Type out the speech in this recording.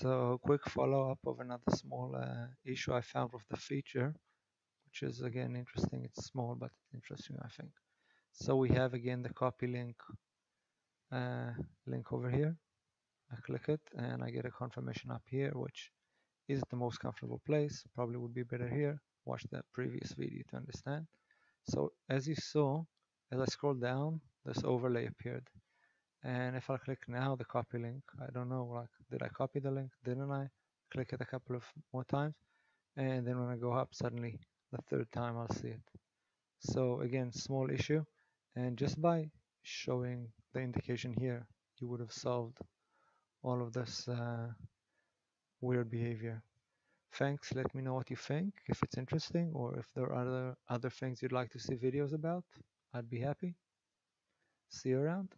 So a quick follow-up of another small uh, issue I found with the feature, which is again interesting. It's small, but interesting, I think. So we have again the copy link uh, link over here. I click it and I get a confirmation up here, which is the most comfortable place. Probably would be better here. Watch the previous video to understand. So as you saw, as I scroll down, this overlay appeared. And if I click now the copy link, I don't know, like, did I copy the link? Didn't I? Click it a couple of more times. And then when I go up, suddenly the third time I'll see it. So again, small issue. And just by showing the indication here, you would have solved all of this uh, weird behavior. Thanks, let me know what you think, if it's interesting, or if there are other, other things you'd like to see videos about. I'd be happy. See you around.